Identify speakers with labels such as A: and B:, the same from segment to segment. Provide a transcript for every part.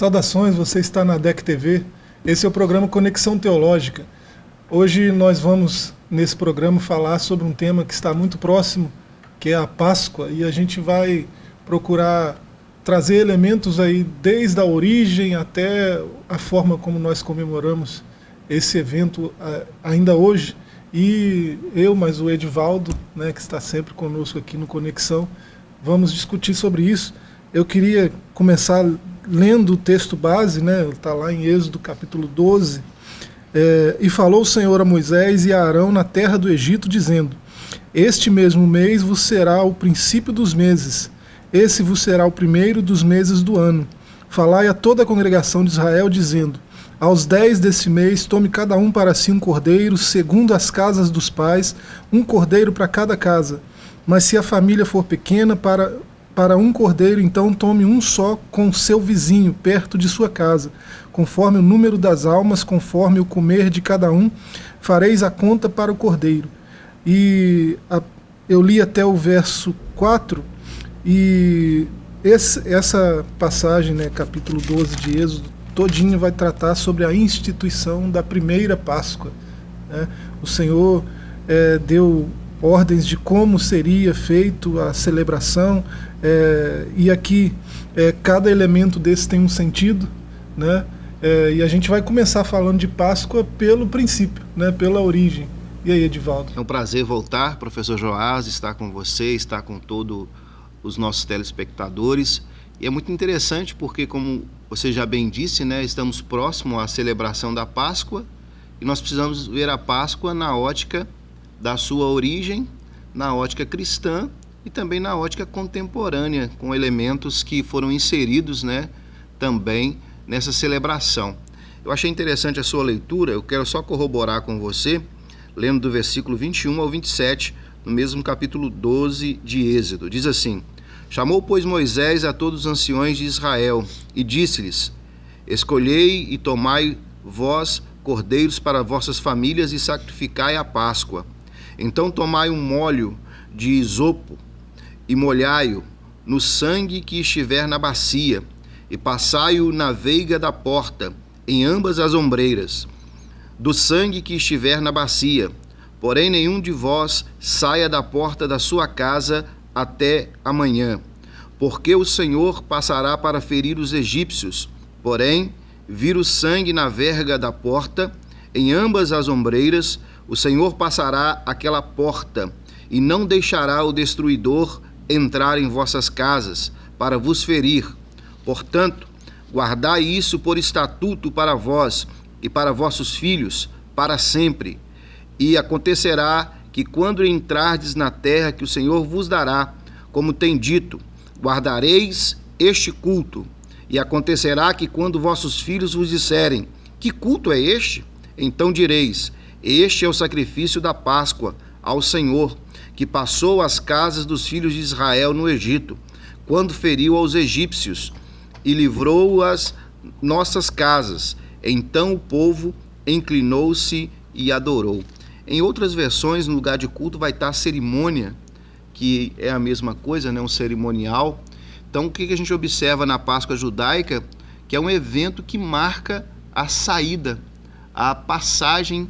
A: Saudações, você está na DEC TV. Esse é o programa Conexão Teológica. Hoje nós vamos, nesse programa, falar sobre um tema que está muito próximo, que é a Páscoa, e a gente vai procurar trazer elementos aí desde a origem até a forma como nós comemoramos esse evento ainda hoje. E eu, mas o Edivaldo, né, que está sempre conosco aqui no Conexão, vamos discutir sobre isso. Eu queria começar lendo o texto base, né, está lá em Êxodo capítulo 12, é, e falou o Senhor a Moisés e a Arão na terra do Egito, dizendo, Este mesmo mês vos será o princípio dos meses, esse vos será o primeiro dos meses do ano. Falai a toda a congregação de Israel, dizendo, Aos dez desse mês, tome cada um para si um cordeiro, segundo as casas dos pais, um cordeiro para cada casa. Mas se a família for pequena, para para um cordeiro, então tome um só com seu vizinho, perto de sua casa, conforme o número das almas, conforme o comer de cada um, fareis a conta para o cordeiro. E a, eu li até o verso 4, e esse, essa passagem, né, capítulo 12 de Êxodo, todinho vai tratar sobre a instituição da primeira Páscoa. Né? O Senhor é, deu ordens de como seria feito a celebração, é, e aqui é, cada elemento desse tem um sentido, né? É, e a gente vai começar falando de Páscoa pelo princípio, né? pela origem. E aí, Edivaldo?
B: É um prazer voltar, professor Joás, estar com você, estar com todos os nossos telespectadores. E é muito interessante porque, como você já bem disse, né, estamos próximo à celebração da Páscoa e nós precisamos ver a Páscoa na ótica da sua origem, na ótica cristã e também na ótica contemporânea, com elementos que foram inseridos né, também nessa celebração. Eu achei interessante a sua leitura, eu quero só corroborar com você, lendo do versículo 21 ao 27, no mesmo capítulo 12 de Êxodo. Diz assim: Chamou, pois, Moisés a todos os anciões de Israel e disse-lhes: Escolhei e tomai vós cordeiros para vossas famílias e sacrificai a Páscoa. Então tomai um molho de isopo e molhai-o no sangue que estiver na bacia, e passai-o na veiga da porta, em ambas as ombreiras, do sangue que estiver na bacia. Porém, nenhum de vós saia da porta da sua casa até amanhã, porque o Senhor passará para ferir os egípcios. Porém, vir o sangue na verga da porta, em ambas as ombreiras, o Senhor passará aquela porta, e não deixará o destruidor entrar em vossas casas para vos ferir. Portanto, guardai isso por estatuto para vós e para vossos filhos para sempre. E acontecerá que quando entrardes na terra que o Senhor vos dará, como tem dito, guardareis este culto. E acontecerá que quando vossos filhos vos disserem: Que culto é este? Então direis: Este é o sacrifício da Páscoa ao Senhor que passou as casas dos filhos de Israel no Egito, quando feriu aos egípcios e livrou as nossas casas. Então o povo inclinou-se e adorou. Em outras versões, no lugar de culto vai estar cerimônia, que é a mesma coisa, né? um cerimonial. Então, o que a gente observa na Páscoa judaica? Que é um evento que marca a saída, a passagem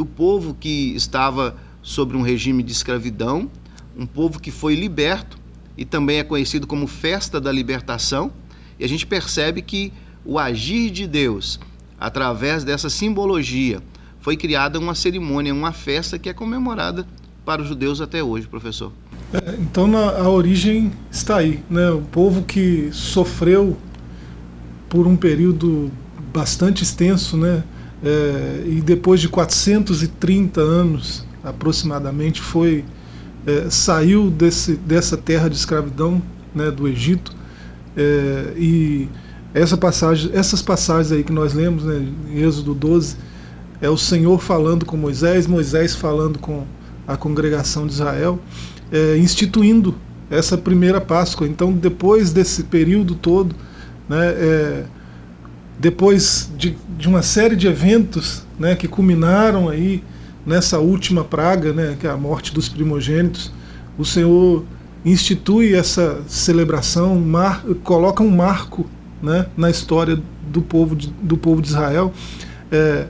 B: do povo que estava sobre um regime de escravidão, um povo que foi liberto e também é conhecido como Festa da Libertação. E a gente percebe que o agir de Deus, através dessa simbologia, foi criada uma cerimônia, uma festa que é comemorada para os judeus até hoje, professor.
A: É, então na, a origem está aí, né? O povo que sofreu por um período bastante extenso, né? É, e depois de 430 anos aproximadamente, foi é, saiu desse, dessa terra de escravidão né, do Egito é, e essa passagem, essas passagens aí que nós lemos né, em Êxodo 12 é o Senhor falando com Moisés, Moisés falando com a congregação de Israel, é, instituindo essa primeira Páscoa. Então, depois desse período todo, né, é, depois de, de, uma série de eventos né, que culminaram aí nessa última praga, né, que é a morte dos primogênitos, o Senhor institui essa celebração, mar, coloca um marco né, na história do povo de, do povo de Israel. É,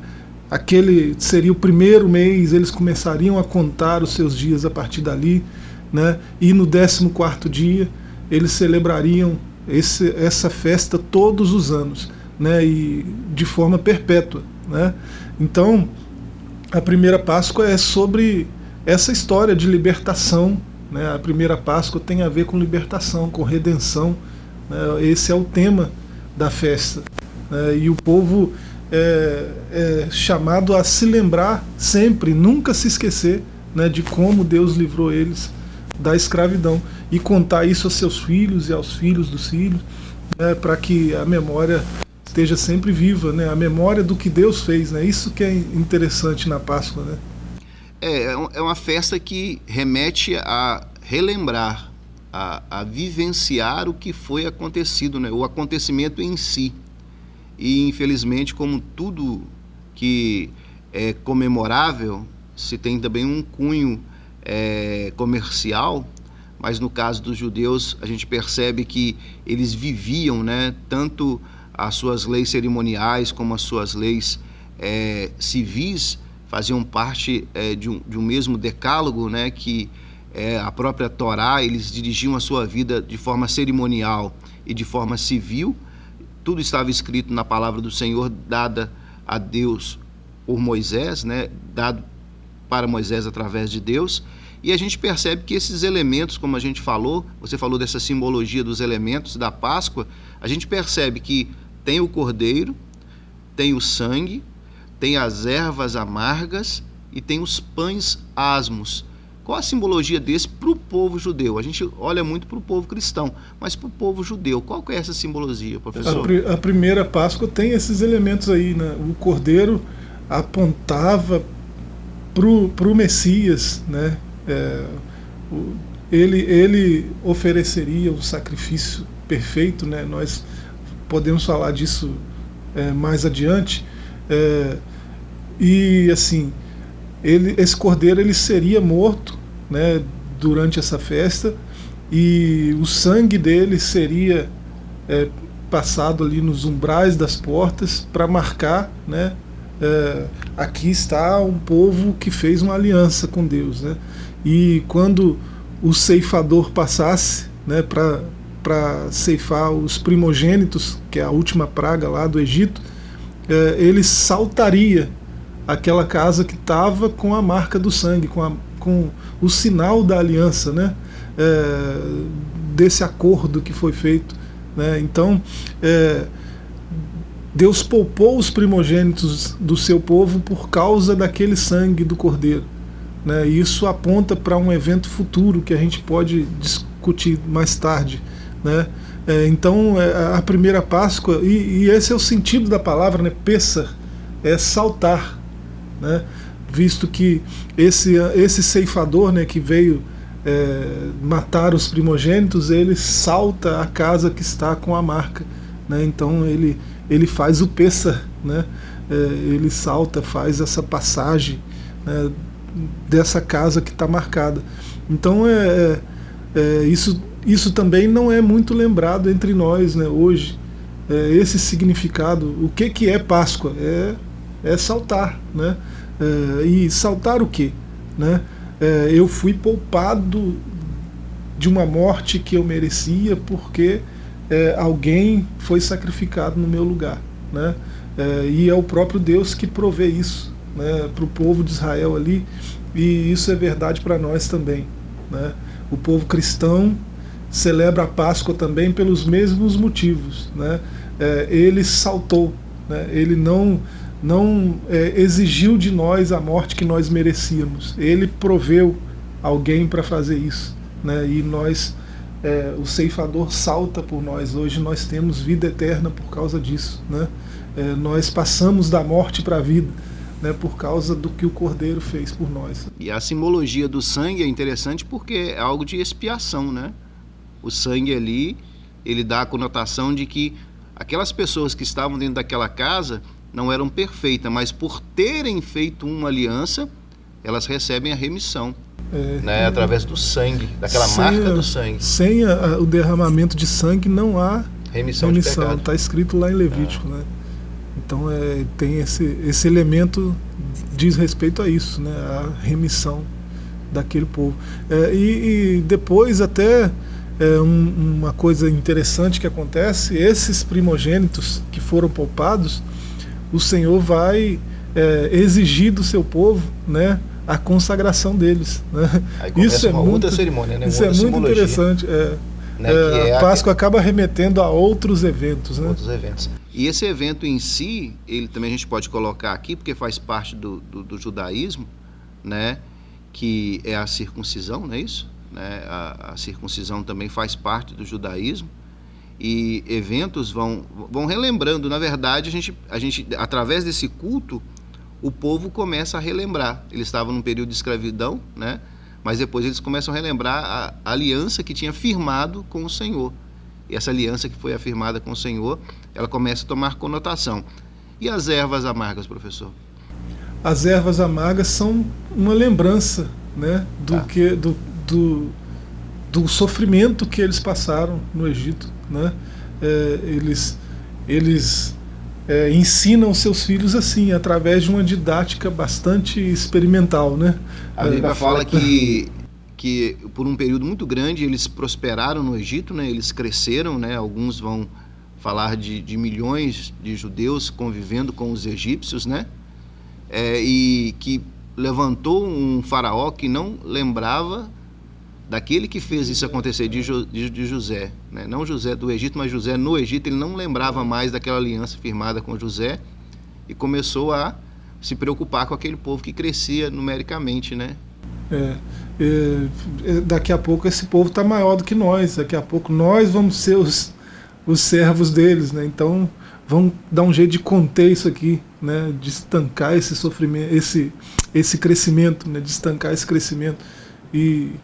A: aquele seria o primeiro mês, eles começariam a contar os seus dias a partir dali, né, e no 14 dia eles celebrariam esse, essa festa todos os anos, né, e de forma perpétua. Né? Então, a primeira Páscoa é sobre essa história de libertação. Né? A primeira Páscoa tem a ver com libertação, com redenção. Né? Esse é o tema da festa. Né? E o povo é, é, chamado a se lembrar sempre, nunca se esquecer né, de como Deus livrou eles da escravidão e contar isso aos seus filhos e aos filhos dos filhos, né, para que a memória esteja sempre viva, né? A memória do que Deus fez, né? Isso que é interessante na Páscoa, né?
B: É, é, é uma festa que remete a relembrar, a, a vivenciar o que foi acontecido, né? O acontecimento em si. E infelizmente, como tudo que é comemorável, se tem também um cunho é, comercial, mas no caso dos judeus a gente percebe que eles viviam, né? Tanto as suas leis cerimoniais como as suas leis é, civis faziam parte é, de, um, de um mesmo decálogo, né, que é, a própria Torá, eles dirigiam a sua vida de forma cerimonial e de forma civil. Tudo estava escrito na palavra do Senhor, dada a Deus por Moisés, né, dado para Moisés através de Deus. E a gente percebe que esses elementos, como a gente falou, você falou dessa simbologia dos elementos da Páscoa, a gente percebe que tem o cordeiro, tem o sangue, tem as ervas amargas e tem os pães asmos. Qual a simbologia desse para o povo judeu? A gente olha muito para o povo cristão, mas para o povo judeu, qual é essa simbologia, professor?
A: A, a, primeira Páscoa tem esses elementos aí, né? O cordeiro apontava para o Messias, né? É, o, ele, ele ofereceria o sacrifício perfeito, né? Nós podemos falar disso é, mais adiante. É, e assim, ele, esse cordeiro ele seria morto né, durante essa festa e o sangue dele seria é, passado ali nos umbrais das portas para marcar, né, é, aqui está um povo que fez uma aliança com Deus, né, e quando o ceifador passasse, né, para para ceifar os primogênitos, que é a última praga lá do Egito, é, ele saltaria aquela casa que estava com a marca do sangue, com, a, com o sinal da aliança, né? É, desse acordo que foi feito. Né? Então, é, Deus poupou os primogênitos do seu povo por causa daquele sangue do cordeiro. Né? E isso aponta para um evento futuro que a gente pode discutir mais tarde. Né? É, então, é, a primeira Páscoa, e, e, esse é o sentido da palavra, né? É saltar. Né? Visto que esse, esse ceifador né, que veio é, matar os primogênitos, ele salta a casa que está com a marca. Né? Então, ele, ele faz o Pessar, né? É, ele salta, faz essa passagem né, dessa casa que está marcada. Então, é, é, é isso isso também não é muito lembrado entre nós né, hoje. É, esse significado, o que, que é Páscoa? É, é saltar. Né? É, e saltar o quê? Né? É, eu fui poupado de uma morte que eu merecia porque é, alguém foi sacrificado no meu lugar. Né? É, e é o próprio Deus que provê isso né, para o povo de Israel ali, e isso é verdade para nós também. Né? O povo cristão celebra a Páscoa também pelos mesmos motivos. Né? É, ele saltou, né? ele não, não é, exigiu de nós a morte que nós merecíamos. Ele proveu alguém para fazer isso. Né? E nós, é, o ceifador salta por nós. Hoje nós temos vida eterna por causa disso. Né? É, nós passamos da morte para a vida. Né, por causa do que o Cordeiro fez por nós.
B: E a simbologia do sangue é interessante porque é algo de expiação, né? O sangue ali, ele dá a conotação de que aquelas pessoas que estavam dentro daquela casa não eram perfeitas, mas por terem feito uma aliança, elas recebem a remissão. É, né, através do sangue, daquela marca do sangue.
A: Sem a, o derramamento de sangue não há
B: remissão,
A: remissão está escrito lá em Levítico, ah. né? Então é, tem esse, esse elemento diz respeito a isso, né? A remissão daquele povo. É, e, e, depois até é, um, uma coisa interessante que acontece, esses primogênitos que foram poupados, o Senhor vai é, exigir do seu povo, né? a consagração deles. Né?
B: isso é muito, cerimônia, né?
A: Isso é muito interessante. É, né? é, é a Páscoa a... acaba remetendo a outros eventos. Né?
B: Outros eventos. E esse evento em si, ele também a gente pode colocar aqui, porque faz parte do, do, do judaísmo, né? que é a circuncisão, não é isso? Né? A, a, circuncisão também faz parte do judaísmo e eventos vão, vão relembrando. Na verdade, a gente, a gente, através desse culto, o povo começa a relembrar. Eles estavam num período de escravidão, né? mas depois eles começam a relembrar a, aliança que tinha firmado com o Senhor. E essa aliança que foi afirmada com o Senhor, ela começa a tomar conotação. E as ervas amargas, professor?
A: As ervas amargas são uma lembrança né, do, tá. que, do, do, do, sofrimento que eles passaram no Egito. Né? É, eles eles é, ensinam seus filhos assim, através de uma didática bastante experimental. Né?
B: A Bíblia é, fala que, que por um período muito grande eles prosperaram no Egito, né? eles cresceram, né? alguns vão falar de, de milhões de judeus convivendo com os egípcios, né? É, e que levantou um faraó que não lembrava daquele que fez isso acontecer de, jo, de, de José, né? não José do Egito, mas José no Egito, ele não lembrava mais daquela aliança firmada com José e começou a se preocupar com aquele povo que crescia numericamente, né?
A: É, é, é daqui a pouco esse povo está maior do que nós, daqui a pouco nós vamos ser os, os servos deles, né? Então vamos dar um jeito de conter isso aqui, né? De estancar esse sofrimento, esse, esse crescimento, né? De estancar esse crescimento e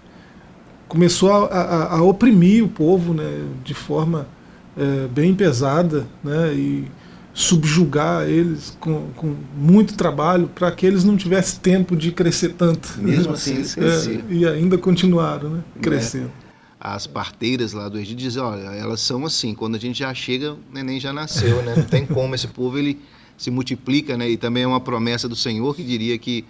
A: começou a, a, a, oprimir o povo né, de forma é, bem pesada né, e subjugar eles com, com muito trabalho para que eles não tivessem tempo de crescer tanto.
B: Mesmo assim, eles
A: é, E ainda continuaram né, né? crescendo. É.
B: As parteiras lá do Egito dizem, olha, elas são assim, quando a gente já chega, o neném já nasceu, né? Não tem como, esse povo ele se multiplica, né? E também é uma promessa do Senhor que diria que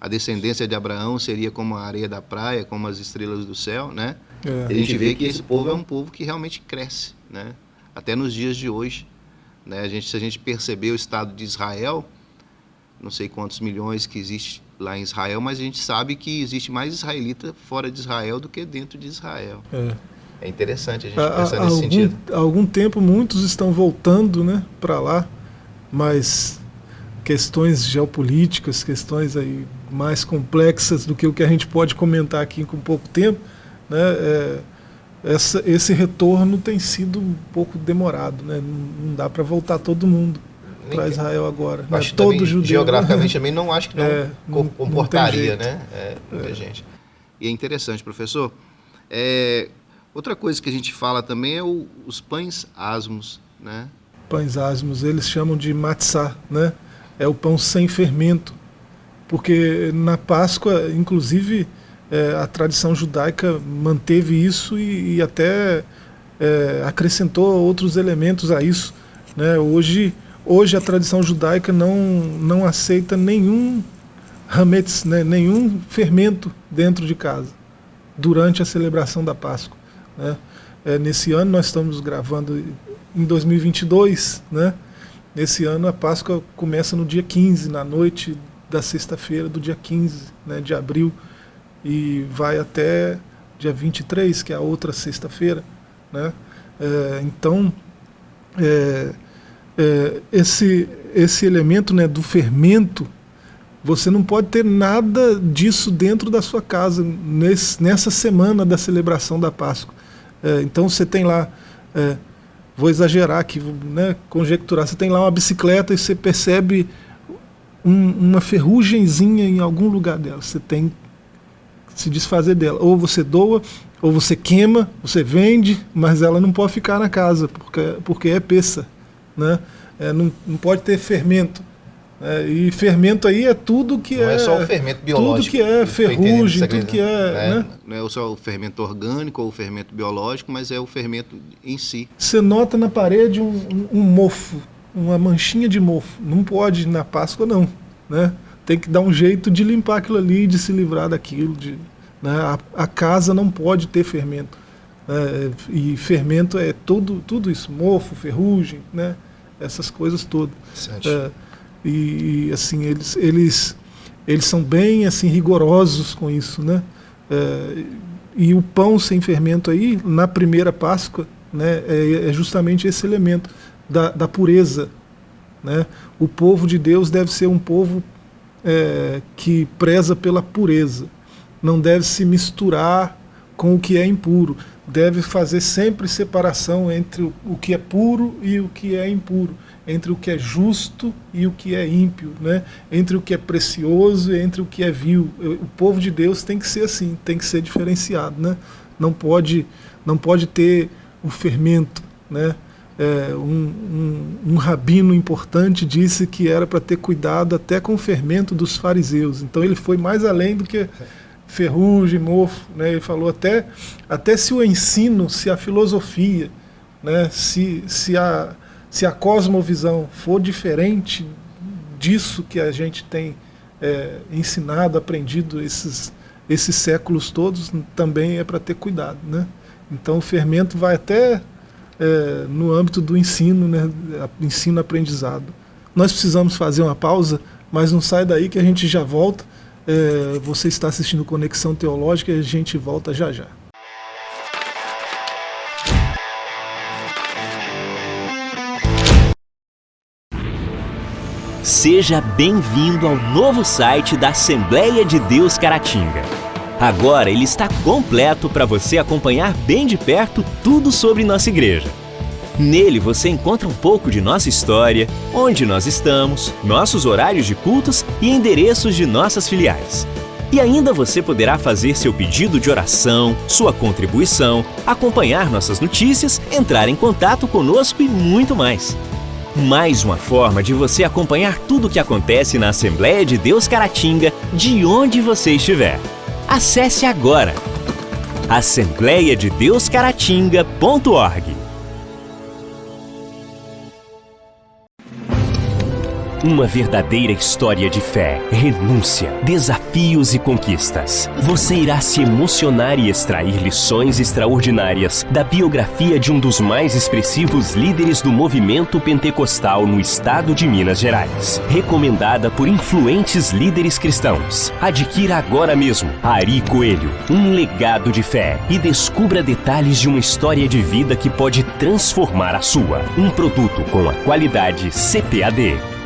B: a descendência de Abraão seria como a areia da praia, como as estrelas do céu, né? É. A gente vê que esse povo é um povo que realmente cresce, né? Até nos dias de hoje, né? A gente, se a gente perceber o estado de Israel, não sei quantos milhões que existe lá em Israel, mas a gente sabe que existe mais israelita fora de Israel do que dentro de Israel. É, é interessante a gente pensar nesse
A: algum,
B: sentido.
A: Há algum tempo muitos estão voltando, né, para lá, mas questões geopolíticas, questões aí mais complexas do que o que a gente pode comentar aqui com pouco tempo, né, é, essa, esse retorno tem sido um pouco demorado, né, não, não dá para voltar todo mundo para Israel agora.
B: Né? Todo judeu. Geograficamente também não acho que não, é, não comportaria, não né? É, muita é. gente. E é interessante, professor. É, outra coisa que a gente fala também é o, os pães asmos, né?
A: Pães asmos, eles chamam de matzah, né? É o pão sem fermento porque na Páscoa, inclusive, é, a tradição judaica manteve isso e, e até é, acrescentou outros elementos a isso. Né? Hoje, hoje a tradição judaica não, não aceita nenhum hametz, né? nenhum fermento dentro de casa, durante a celebração da Páscoa. Né? É, nesse ano nós estamos gravando em 2022, né? Nesse ano a Páscoa começa no dia 15, na noite da sexta-feira do dia 15 né, de abril e vai até dia 23, que é a outra sexta-feira. Né? É, então, é, é, esse, esse elemento né, do fermento, você não pode ter nada disso dentro da sua casa nesse, nessa semana da celebração da Páscoa. É, então você tem lá, é, vou exagerar aqui, né, conjecturar, você tem lá uma bicicleta e você percebe um, uma ferrugemzinha em algum lugar dela. Você tem que se desfazer dela. Ou você doa, ou você queima, você vende, mas ela não pode ficar na casa, porque, porque é peça. Né? É, não, não pode ter fermento É, e fermento aí é tudo que
B: não
A: é.
B: Não é só o fermento biológico.
A: Tudo que é ferrugem, tudo que é.
B: é né? Não é só o fermento orgânico ou o fermento biológico, mas é o fermento em si.
A: Você nota na parede um, um, um mofo, uma manchinha de mofo. Não pode na Páscoa, não. Né? Tem que dar um jeito de limpar aquilo ali, de se livrar daquilo. De, né? a, a casa não pode ter fermento. Né? E fermento é tudo, tudo isso, mofo, ferrugem, né? essas coisas todas. É, e assim eles eles eles são bem assim rigorosos com isso, né? É, e o pão sem fermento aí na primeira Páscoa, né, é, é justamente esse elemento da, da, pureza, né? O povo de Deus deve ser um povo é, que preza pela pureza, não deve se misturar com o que é impuro, deve fazer sempre separação entre o, que é puro e o que é impuro entre o que é justo e o que é ímpio, né? entre o que é precioso e entre o que é vil. O povo de Deus tem que ser assim, tem que ser diferenciado. Né? Não, pode, não pode ter o fermento. Né? É, um, um, um, rabino importante disse que era para ter cuidado até com o fermento dos fariseus. Então ele foi mais além do que ferrugem, mofo. Né? Ele falou até, até se o ensino, se a filosofia, né? se, se a se a cosmovisão for diferente disso que a gente tem é, ensinado, aprendido esses, esses séculos todos, também é para ter cuidado. Né? Então o fermento vai até é, no âmbito do ensino, né? ensino-aprendizado. Nós precisamos fazer uma pausa, mas não sai daí que a gente já volta. É, você está assistindo Conexão Teológica e a gente volta já já.
C: Seja bem-vindo ao novo site da Assembleia de Deus Caratinga. Agora ele está completo para você acompanhar bem de perto tudo sobre nossa igreja. Nele você encontra um pouco de nossa história, onde nós estamos, nossos horários de cultos e endereços de nossas filiais. E ainda você poderá fazer seu pedido de oração, sua contribuição, acompanhar nossas notícias, entrar em contato conosco e muito mais. Mais uma forma de você acompanhar tudo o que acontece na Assembleia de Deus Caratinga, de onde você estiver. Acesse agora assembleiadedeuscaratinga.org. Uma verdadeira história de fé, renúncia, desafios e conquistas. Você irá se emocionar e extrair lições extraordinárias da biografia de um dos mais expressivos líderes do movimento pentecostal no estado de Minas Gerais. Recomendada por influentes líderes cristãos. Adquira agora mesmo Ari Coelho, um legado de fé e descubra detalhes de uma história de vida que pode transformar a sua. Um produto com a qualidade CPAD.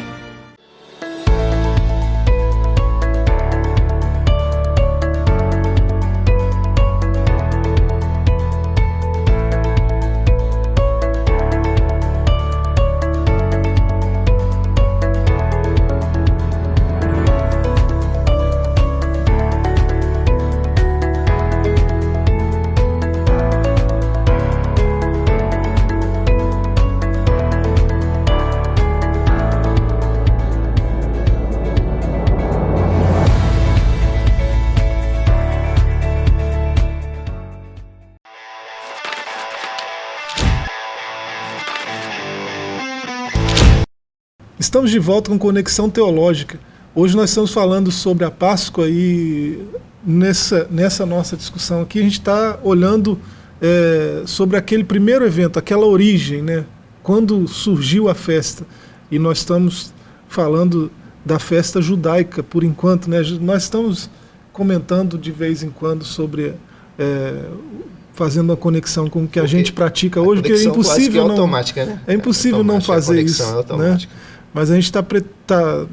A: Estamos de volta com Conexão Teológica. Hoje nós estamos falando sobre a Páscoa e nessa, nessa nossa discussão aqui a gente está olhando é, sobre aquele primeiro evento, aquela origem, né? quando surgiu a festa. E nós estamos falando da festa judaica por enquanto. Né? Nós estamos comentando de vez em quando sobre é, fazendo uma conexão com o que a gente pratica hoje, porque é impossível é não
B: né?
A: é impossível não fazer isso, é né? Mas a gente está tá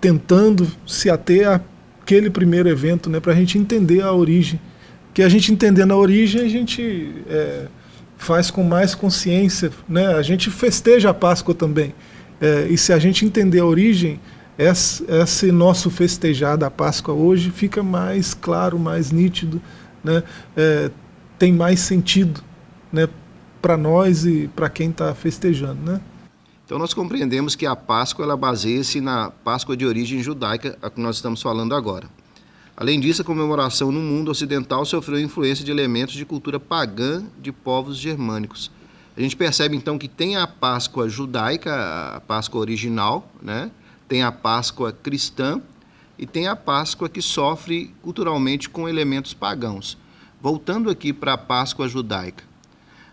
A: tentando se ater àquele primeiro evento, né, para a gente entender a origem. Que a gente entendendo a origem, a gente é, faz com mais consciência, né? A gente festeja a Páscoa também. É, e se a gente entender a origem, esse, esse nosso festejar da Páscoa hoje fica mais claro, mais nítido, né? É, tem mais sentido, né? Para nós e para quem está festejando, né?
B: Então nós compreendemos que a Páscoa ela baseia-se na Páscoa de origem judaica, a que nós estamos falando agora. Além disso, a comemoração no mundo ocidental sofreu influência de elementos de cultura pagã de povos germânicos. A gente percebe então que tem a Páscoa judaica, a Páscoa original, né? tem a Páscoa cristã e tem a Páscoa que sofre culturalmente com elementos pagãos. Voltando aqui para a Páscoa judaica,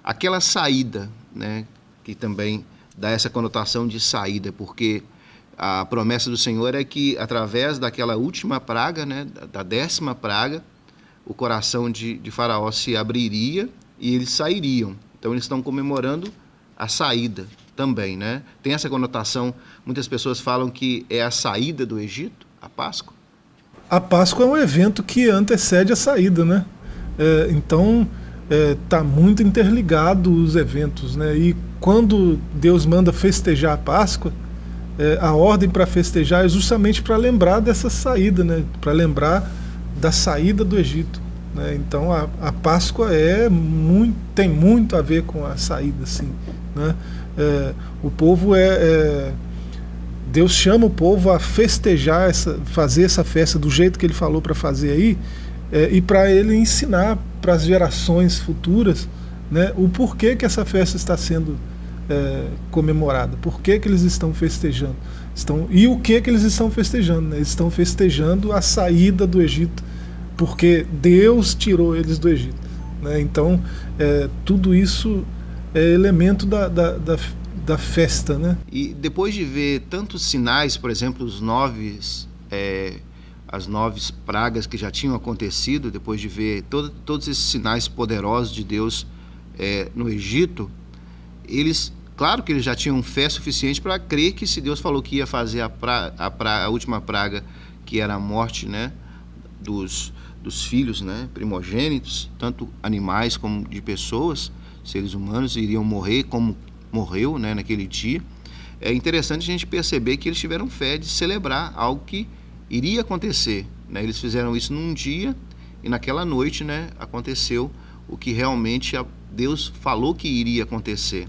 B: aquela saída, né, que também dá essa conotação de saída, porque a promessa do Senhor é que através daquela última praga, né, da décima praga, o coração de, de Faraó se abriria e eles sairiam. Então eles estão comemorando a saída também, né? Tem essa conotação. Muitas pessoas falam que é a saída do Egito, a Páscoa.
A: A Páscoa é um evento que antecede a saída, né? É, então está é, muito interligado os eventos, né? E quando Deus manda festejar a Páscoa, é, a ordem para festejar é justamente para lembrar dessa saída, né? Para lembrar da saída do Egito. Né? Então a, a Páscoa é muito, tem muito a ver com a saída, assim. Né? É, o povo é, é, Deus chama o povo a festejar, essa, fazer essa festa do jeito que ele falou para fazer aí, é, e para ele ensinar para as gerações futuras né, o porquê que essa festa está sendo é, comemorada, por que, que eles estão festejando. Estão, e o que, que eles estão festejando? Né? Eles estão festejando a saída do Egito, porque Deus tirou eles do Egito. Né? Então, é, tudo isso é elemento da, da, da, da, festa. Né?
B: E depois de ver tantos sinais, por exemplo, os nove é, as nove pragas que já tinham acontecido, depois de ver todo, todos esses sinais poderosos de Deus é, no Egito, eles, claro que eles já tinham fé suficiente para crer que se Deus falou que ia fazer a, pra, a, pra, a última praga, que era a morte né, dos, dos filhos né, primogênitos, tanto animais como de pessoas, seres humanos, iriam morrer como morreu né, naquele dia. É interessante a gente perceber que eles tiveram fé de celebrar algo que iria acontecer. Né? Eles fizeram isso num dia e naquela noite né, aconteceu o que realmente Deus falou que iria acontecer.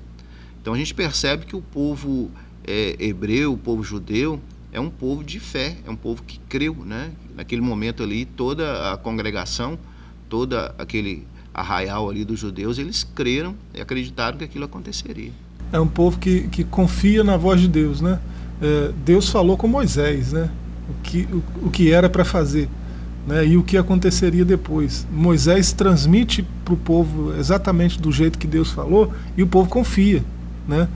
B: Então a gente percebe que o povo é, hebreu, o povo judeu, é um povo de fé, é um povo que creu. Né? Naquele momento ali, toda a congregação, toda aquele arraial ali dos judeus, eles creram e acreditaram que aquilo aconteceria.
A: É um povo que, que confia na voz de Deus, né? É, Deus falou com Moisés, né? O que, o, o que era para fazer né, e o que aconteceria depois. Moisés transmite para o povo exatamente do jeito que Deus falou e o povo confia. Né?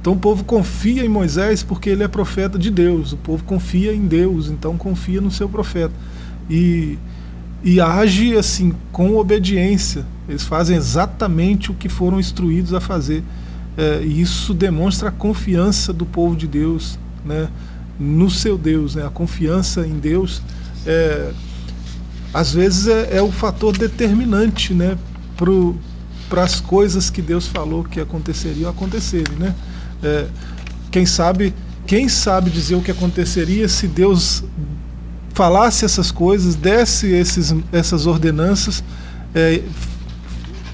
A: Então o povo confia em Moisés porque ele é profeta de Deus, o povo confia em Deus, então confia no seu profeta. E, e age assim com obediência, eles fazem exatamente o que foram instruídos a fazer. É, e isso demonstra a confiança do povo de Deus, né? No seu Deus, né? a confiança em Deus, é, às vezes é, é, o fator determinante né? para as coisas que Deus falou que aconteceriam acontecerem. Né? É, quem sabe quem sabe dizer o que aconteceria se Deus falasse essas coisas, desse esses, essas ordenanças, é,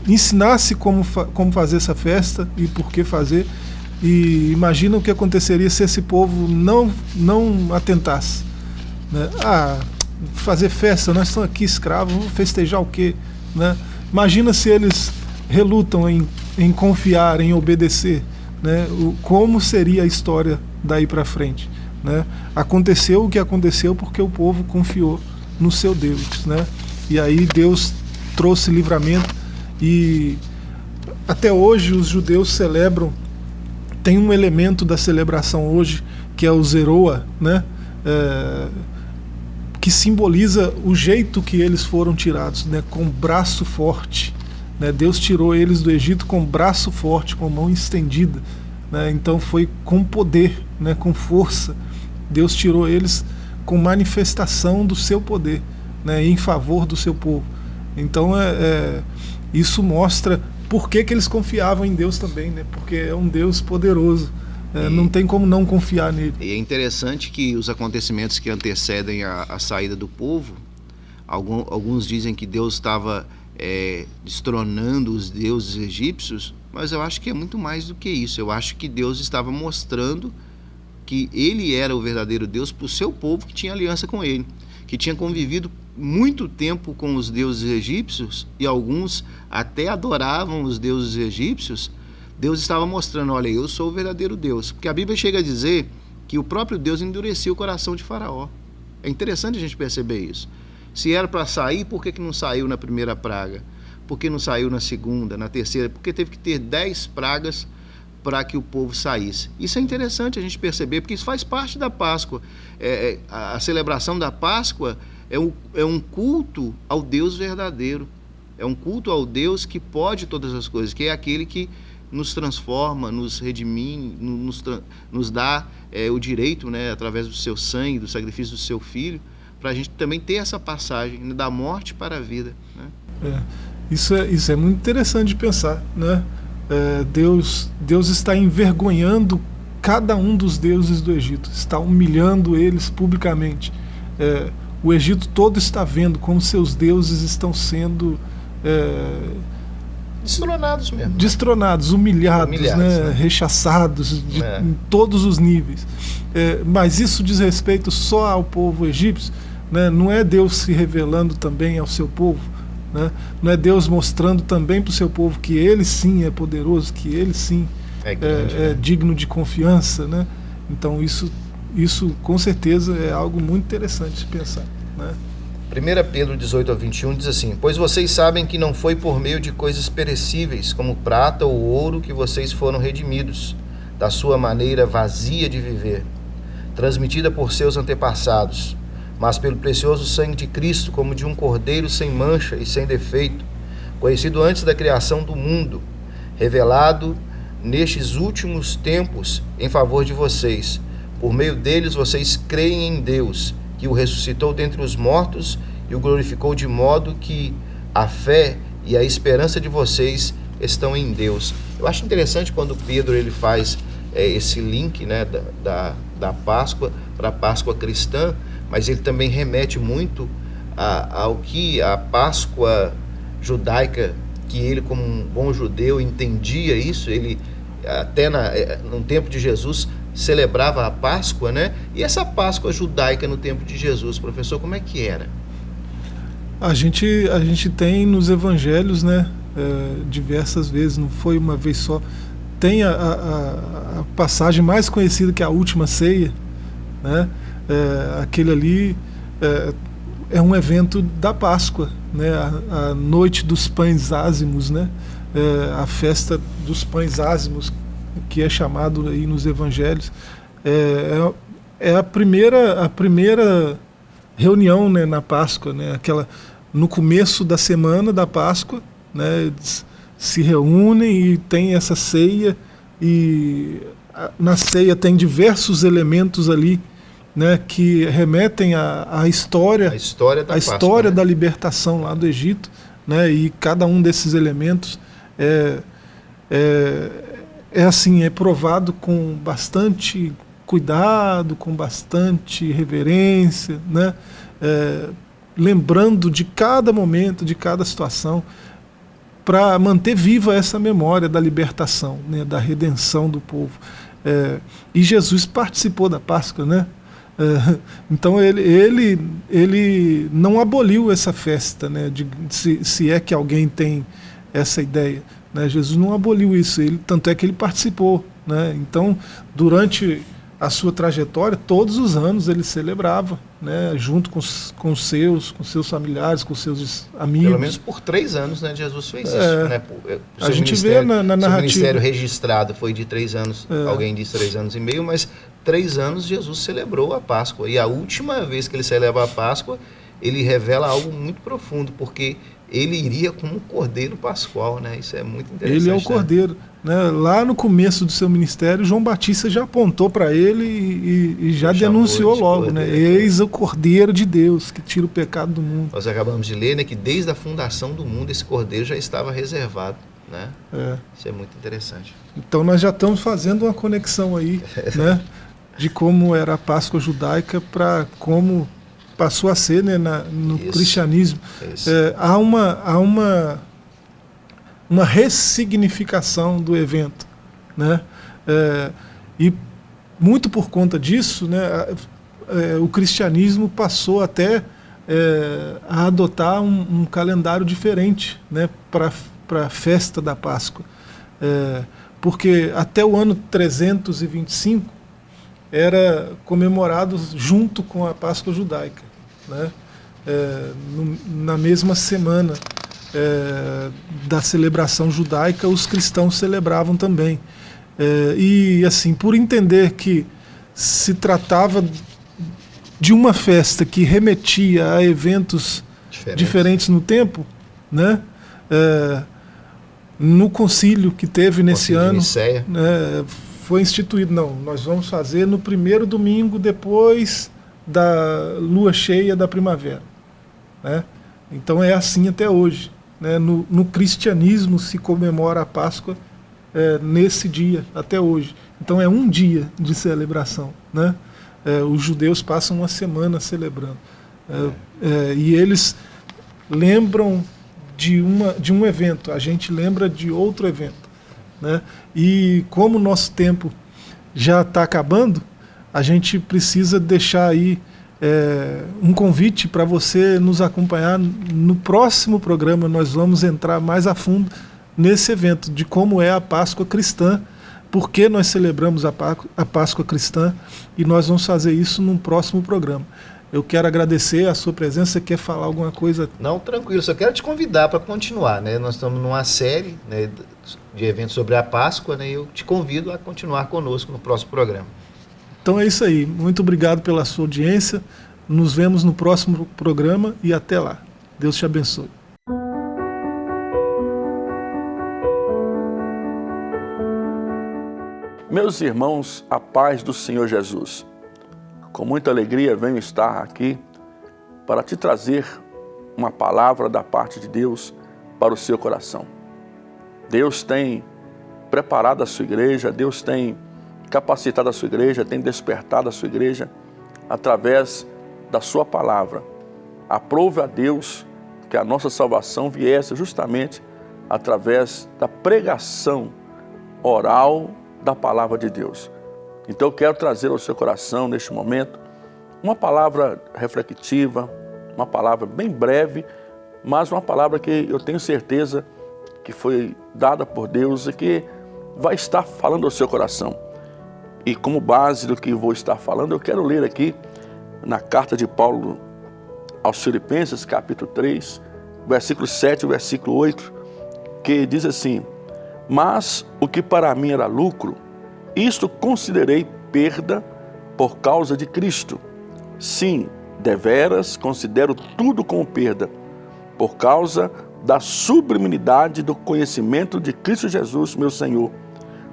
A: ensinasse como, fa como fazer essa festa e por que fazer, e imagina o que aconteceria se esse povo não, não atentasse. Né? Ah, fazer festa, nós estamos aqui escravos, vamos festejar o quê? Né? Imagina se eles relutam em, em confiar, em obedecer. Né? O, como seria a história daí para frente? Né? Aconteceu o que aconteceu porque o povo confiou no seu Deus. Né? E aí Deus trouxe livramento e até hoje os judeus celebram tem um elemento da celebração hoje que é o Zeroa, né? É, que simboliza o jeito que eles foram tirados, né? com braço forte. Né? Deus tirou eles do Egito com braço forte, com mão estendida. Né? Então foi com poder, né? com força. Deus tirou eles com manifestação do seu poder né? em favor do seu povo. Então é, é isso mostra por que, que eles confiavam em Deus também, né? Porque é um Deus poderoso. É, não tem como não confiar nele.
B: E é interessante que os acontecimentos que antecedem a, a saída do povo, algum, alguns dizem que Deus estava é, destronando os deuses egípcios, mas eu acho que é muito mais do que isso. Eu acho que Deus estava mostrando que ele era o verdadeiro Deus para o seu povo que tinha aliança com ele, que tinha convivido muito tempo com os deuses egípcios e alguns até adoravam os deuses egípcios. Deus estava mostrando: olha, eu sou o verdadeiro Deus. Porque a Bíblia chega a dizer que o próprio Deus endurecia o coração de Faraó. É interessante a gente perceber isso. Se era para sair, por que, que não saiu na primeira praga? Por que não saiu na segunda, na terceira? Porque teve que ter dez pragas para que o povo saísse. Isso é interessante a gente perceber, porque isso faz parte da Páscoa. É, é a celebração da Páscoa é um, é um culto ao Deus verdadeiro. É um culto ao Deus que pode todas as coisas, que é aquele que nos transforma, nos redimine, nos, nos dá é, o direito, né, através do seu sangue, do sacrifício do seu filho, para a gente também ter essa passagem né, da morte para a vida. Né?
A: É, isso, é, isso é muito interessante de pensar. Né? É, Deus, Deus está envergonhando cada um dos deuses do Egito, está humilhando eles publicamente. É, o Egito todo está vendo como seus deuses estão sendo é,
B: destronados mesmo.
A: Destronados, humilhados, humilhados né? Né? rechaçados de, é. em todos os níveis. É, mas isso diz respeito só ao povo egípcio. Né? Não é Deus se revelando também ao seu povo. Né? Não é Deus mostrando também para o seu povo que ele sim é poderoso, que ele sim é, grande, é, é né? digno de confiança. Né? Então isso, isso com certeza é algo muito interessante de pensar. Né?
B: 1 Pedro 18 a 21 diz assim: Pois vocês sabem que não foi por meio de coisas perecíveis, como prata ou ouro, que vocês foram redimidos, da sua maneira vazia de viver, transmitida por seus antepassados mas pelo precioso sangue de Cristo, como de um cordeiro sem mancha e sem defeito, conhecido antes da criação do mundo, revelado nestes últimos tempos em favor de vocês. Por meio deles vocês creem em Deus, que o ressuscitou dentre os mortos e o glorificou de modo que a fé e a esperança de vocês estão em Deus. Eu acho interessante quando Pedro ele faz é, esse link né, da, da, da Páscoa para a Páscoa cristã, mas ele também remete muito a, ao que a Páscoa judaica, que ele como um bom judeu entendia isso, ele até na, é, no tempo de Jesus celebrava a Páscoa, né? E essa Páscoa judaica no tempo de Jesus, professor, como é que era?
A: A gente, a gente tem nos evangelhos, né, é, diversas vezes, não foi uma vez só. Tem a, a, a passagem mais conhecida que é a última ceia, né? é, aquele ali é, é, um evento da Páscoa, né? a, a noite dos pães ázimos, né? É, a festa dos pães ázimos, que é chamado aí nos evangelhos, é, é, é a primeira, a primeira reunião né, na Páscoa, né? Aquela, no começo da semana da Páscoa, né, eles se reúnem e tem essa ceia, e na ceia tem diversos elementos ali né, que remetem à, à história,
B: a história, da,
A: a história né? da libertação lá do Egito, né, e cada um desses elementos é, é, é assim, é provado com bastante cuidado, com bastante reverência, né, é, lembrando de cada momento, de cada situação, para manter viva essa memória da libertação, né, da redenção do povo. É, e Jesus participou da Páscoa, né? É, então ele, ele, ele não aboliu essa festa, né, de, se, se é que alguém tem essa ideia. Né, Jesus não aboliu isso, ele, tanto é que ele participou. Né, então, durante a sua trajetória, todos os anos ele celebrava, né, junto com, com seus, com seus familiares, com seus amigos.
B: Pelo menos por três anos, né, Jesus fez é, isso. Né,
A: o a gente vê na, na narrativa. O
B: ministério registrado foi de três anos, é. alguém disse três anos e meio, mas três anos Jesus celebrou a Páscoa. E a última vez que ele celebra a Páscoa, ele revela algo muito profundo, porque ele iria como um cordeiro pascual, né? Isso é muito interessante.
A: Ele é o né? cordeiro. Né? Lá no começo do seu ministério, João Batista já apontou para ele e, e, já denunciou logo, né? Eis o cordeiro de Deus que tira o pecado do mundo.
B: Nós acabamos de ler né, que desde a fundação do mundo esse cordeiro já estava reservado. Né? É. Isso é muito interessante.
A: Então nós já estamos fazendo uma conexão aí, né? De como era a Páscoa judaica para como passou a ser né, na, no Isso. cristianismo. É, há uma, há uma, uma ressignificação do evento. Né? É, e muito por conta disso, né, é, o cristianismo passou até é, a adotar um, um, calendário diferente né, para a festa da Páscoa. É, porque até o ano 325 era comemorado junto com a Páscoa judaica, né? É, no, na mesma semana é, da celebração judaica, os cristãos celebravam também. É, e assim, por entender que se tratava de uma festa que remetia a eventos Diferente. diferentes no tempo, né? É, no concílio que teve nesse ano, né, foi instituído, não, nós vamos fazer no primeiro domingo depois da lua cheia da primavera. Né? Então é assim até hoje. Né? No, no cristianismo se comemora a Páscoa é, nesse dia, até hoje. Então é um dia de celebração. Né? É, os judeus passam uma semana celebrando. É, é e eles lembram de, uma, de um evento, a gente lembra de outro evento. Né? E como o nosso tempo já está acabando, a gente precisa deixar aí é, um convite para você nos acompanhar no próximo programa. Nós vamos entrar mais a fundo nesse evento de como é a Páscoa cristã, por que nós celebramos a Páscoa cristã e nós vamos fazer isso num próximo programa. Eu quero agradecer a sua presença. Você quer falar alguma coisa?
B: Não, tranquilo. Só quero te convidar para continuar. Né? Nós estamos numa série né, de eventos sobre a Páscoa né, e eu te convido a continuar conosco no próximo programa.
A: Então é isso aí. Muito obrigado pela sua audiência. Nos vemos no próximo programa e até lá. Deus te abençoe.
D: Meus irmãos, a paz do Senhor Jesus. Com muita alegria venho estar aqui para te trazer uma palavra da parte de Deus para o seu coração. Deus tem preparado a sua igreja, Deus tem capacitado a sua igreja, tem despertado a sua igreja através da sua palavra. Aprove a Deus que a nossa salvação viesse justamente através da pregação oral da palavra de Deus. Então eu quero trazer ao seu coração neste momento uma palavra reflexiva, uma palavra bem breve, mas uma palavra que eu tenho certeza que foi dada por Deus e que vai estar falando ao seu coração. E como base do que vou estar falando, eu quero ler aqui na carta de Paulo aos Filipenses, capítulo 3, versículo 7 e versículo 8, que diz assim, Mas o que para mim era lucro, isto considerei perda por causa de Cristo. Sim, deveras considero tudo como perda, por causa da sublimidade do conhecimento de Cristo Jesus, meu Senhor,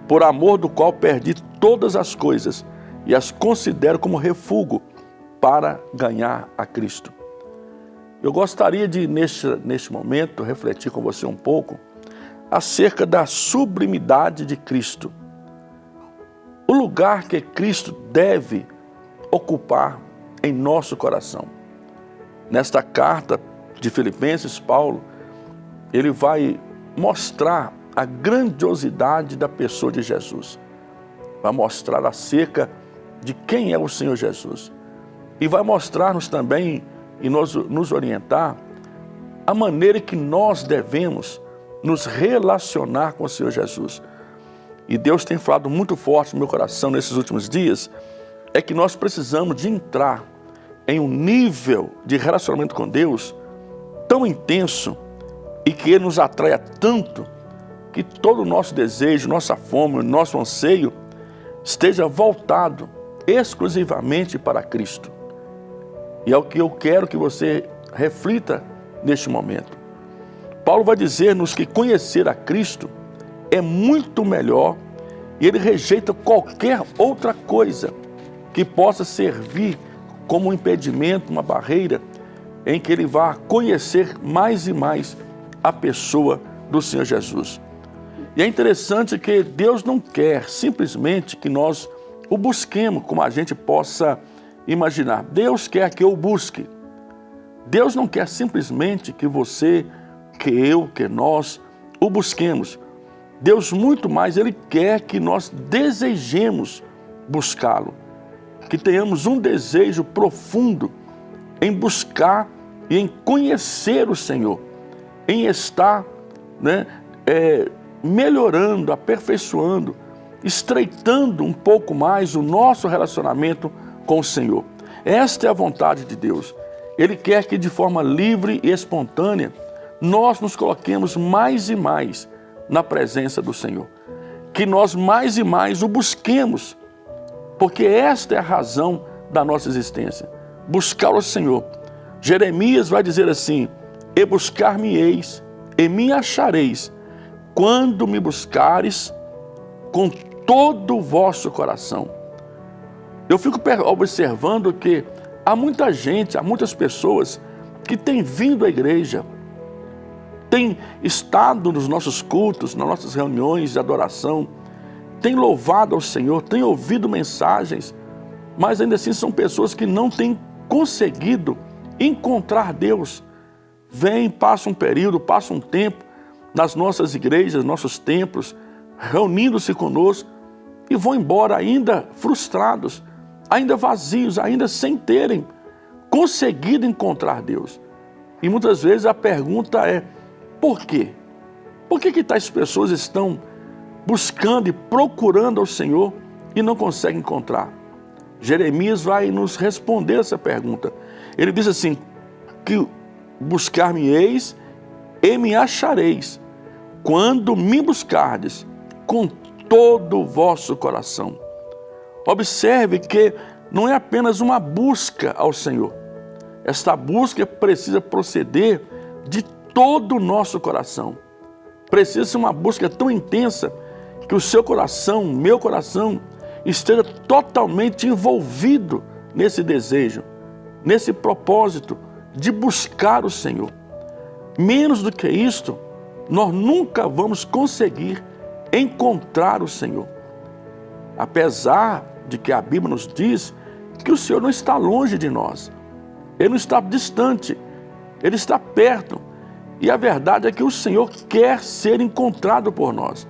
D: por amor do qual perdi todas as coisas e as considero como refúgio para ganhar a Cristo. Eu gostaria de, neste, neste momento, refletir com você um pouco acerca da sublimidade de Cristo o lugar que Cristo deve ocupar em nosso coração. Nesta carta de Filipenses, Paulo, ele vai mostrar a grandiosidade da pessoa de Jesus. Vai mostrar acerca de quem é o Senhor Jesus. E vai mostrar-nos também e nos, nos orientar a maneira que nós devemos nos relacionar com o Senhor Jesus e Deus tem falado muito forte no meu coração nesses últimos dias, é que nós precisamos de entrar em um nível de relacionamento com Deus tão intenso e que Ele nos atraia tanto que todo o nosso desejo, nossa fome, nosso anseio esteja voltado exclusivamente para Cristo. E é o que eu quero que você reflita neste momento. Paulo vai dizer-nos que conhecer a Cristo é muito melhor e ele rejeita qualquer outra coisa que possa servir como um impedimento, uma barreira, em que ele vá conhecer mais e mais a pessoa do Senhor Jesus. E é interessante que Deus não quer simplesmente que nós o busquemos como a gente possa imaginar. Deus quer que eu busque, Deus não quer simplesmente que você, que eu, que nós o busquemos. Deus muito mais, Ele quer que nós desejemos buscá-lo. Que tenhamos um desejo profundo em buscar e em conhecer o Senhor. Em estar né, é, melhorando, aperfeiçoando, estreitando um pouco mais o nosso relacionamento com o Senhor. Esta é a vontade de Deus. Ele quer que de forma livre e espontânea nós nos coloquemos mais e mais na presença do Senhor. Que nós mais e mais o busquemos, porque esta é a razão da nossa existência. Buscar o Senhor. Jeremias vai dizer assim, E buscar-me-eis, e me achareis, quando me buscares com todo o vosso coração. Eu fico observando que há muita gente, há muitas pessoas que têm vindo à igreja, têm estado nos nossos cultos, nas nossas reuniões de adoração, têm louvado ao Senhor, têm ouvido mensagens, mas ainda assim são pessoas que não têm conseguido encontrar Deus. Vem, passa um período, passa um tempo nas nossas igrejas, nossos templos, reunindo-se conosco e vão embora ainda frustrados, ainda vazios, ainda sem terem conseguido encontrar Deus. E muitas vezes a pergunta é, por quê? Por que, que tais pessoas estão buscando e procurando ao Senhor e não conseguem encontrar? Jeremias vai nos responder essa pergunta. Ele diz assim, que buscar-me-eis e me achareis, quando me buscardes com todo o vosso coração. Observe que não é apenas uma busca ao Senhor. Esta busca precisa proceder de todo o nosso coração. Precisa ser uma busca tão intensa que o seu coração, meu coração, esteja totalmente envolvido nesse desejo, nesse propósito de buscar o Senhor. Menos do que isto, nós nunca vamos conseguir encontrar o Senhor. Apesar de que a Bíblia nos diz que o Senhor não está longe de nós. Ele não está distante, Ele está perto. E a verdade é que o Senhor quer ser encontrado por nós.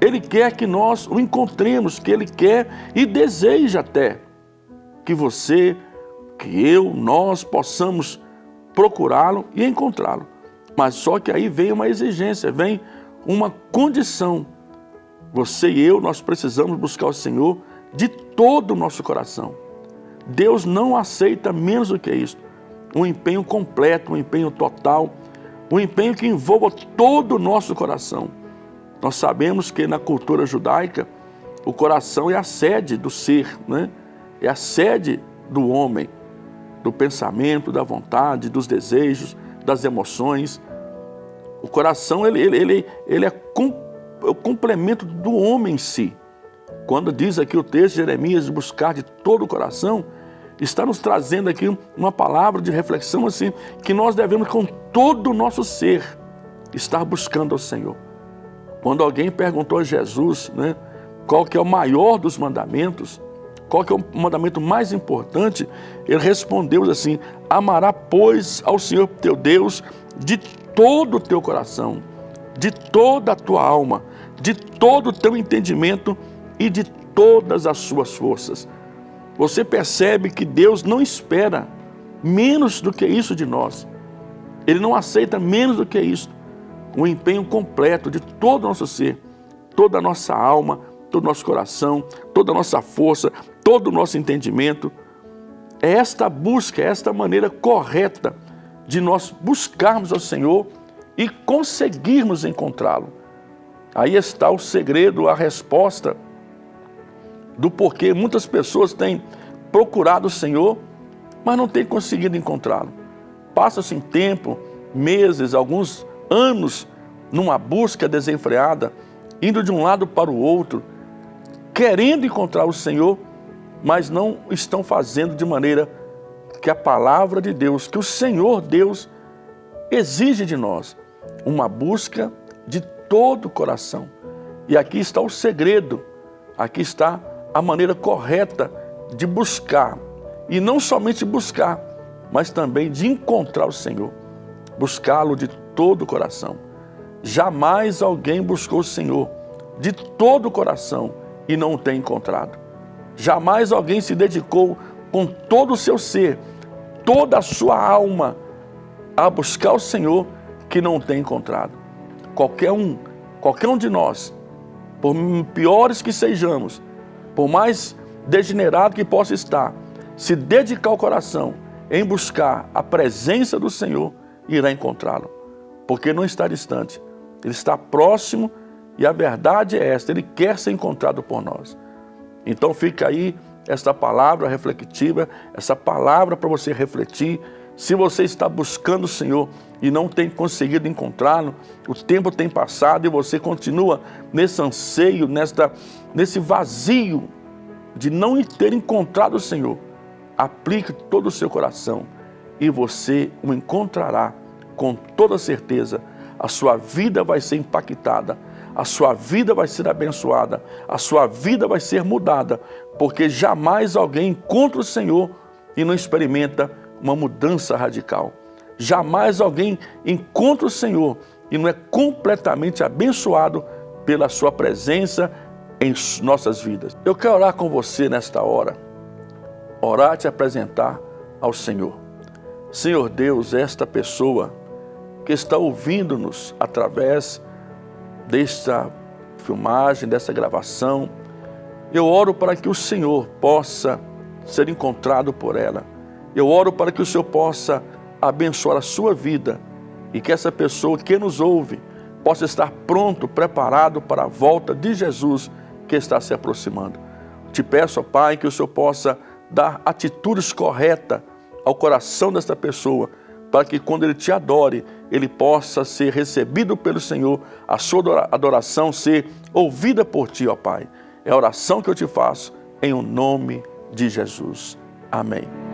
D: Ele quer que nós o encontremos, que Ele quer e deseja até que você, que eu, nós possamos procurá-lo e encontrá-lo. Mas só que aí vem uma exigência, vem uma condição. Você e eu, nós precisamos buscar o Senhor de todo o nosso coração. Deus não aceita menos do que isso. Um empenho completo, um empenho total, um empenho que envolva todo o nosso coração. Nós sabemos que na cultura judaica, o coração é a sede do ser, né? é a sede do homem, do pensamento, da vontade, dos desejos, das emoções. O coração ele, ele, ele, ele é, é o complemento do homem em si. Quando diz aqui o texto de Jeremias, buscar de todo o coração, está nos trazendo aqui uma palavra de reflexão assim, que nós devemos com todo o nosso ser estar buscando ao Senhor. Quando alguém perguntou a Jesus né, qual que é o maior dos mandamentos, qual que é o mandamento mais importante, ele respondeu assim, amará pois ao Senhor teu Deus de todo o teu coração, de toda a tua alma, de todo o teu entendimento e de todas as suas forças. Você percebe que Deus não espera menos do que isso de nós. Ele não aceita menos do que isso. Um empenho completo de todo o nosso ser, toda a nossa alma, todo o nosso coração, toda a nossa força, todo o nosso entendimento. É esta busca, é esta maneira correta de nós buscarmos ao Senhor e conseguirmos encontrá-lo. Aí está o segredo, a resposta do porquê muitas pessoas têm procurado o Senhor, mas não têm conseguido encontrá-lo. Passa-se tempo, meses, alguns anos, numa busca desenfreada, indo de um lado para o outro, querendo encontrar o Senhor, mas não estão fazendo de maneira que a palavra de Deus, que o Senhor Deus exige de nós, uma busca de todo o coração. E aqui está o segredo, aqui está a maneira correta de buscar. E não somente buscar, mas também de encontrar o Senhor, buscá-lo de todo o coração. Jamais alguém buscou o Senhor de todo o coração e não o tem encontrado. Jamais alguém se dedicou com todo o seu ser, toda a sua alma, a buscar o Senhor que não tem encontrado. Qualquer um, qualquer um de nós, por piores que sejamos, por mais degenerado que possa estar, se dedicar o coração em buscar a presença do Senhor, irá encontrá-lo. Porque não está distante, ele está próximo e a verdade é esta, ele quer ser encontrado por nós. Então fica aí esta palavra reflexiva, essa palavra para você refletir. Se você está buscando o Senhor e não tem conseguido encontrá-lo, o tempo tem passado e você continua nesse anseio, nesta, nesse vazio de não ter encontrado o Senhor, aplique todo o seu coração e você o encontrará com toda certeza. A sua vida vai ser impactada, a sua vida vai ser abençoada, a sua vida vai ser mudada, porque jamais alguém encontra o Senhor e não experimenta uma mudança radical. Jamais alguém encontra o Senhor e não é completamente abençoado pela sua presença em nossas vidas. Eu quero orar com você nesta hora, orar te apresentar ao Senhor. Senhor Deus, esta pessoa que está ouvindo-nos através desta filmagem, dessa gravação, eu oro para que o Senhor possa ser encontrado por ela. Eu oro para que o Senhor possa abençoar a sua vida e que essa pessoa que nos ouve possa estar pronto, preparado para a volta de Jesus que está se aproximando. Te peço, ó Pai, que o Senhor possa dar atitudes corretas ao coração desta pessoa, para que quando ele te adore, ele possa ser recebido pelo Senhor, a sua adoração ser ouvida por ti, ó Pai. É a oração que eu te faço em o nome de Jesus. Amém.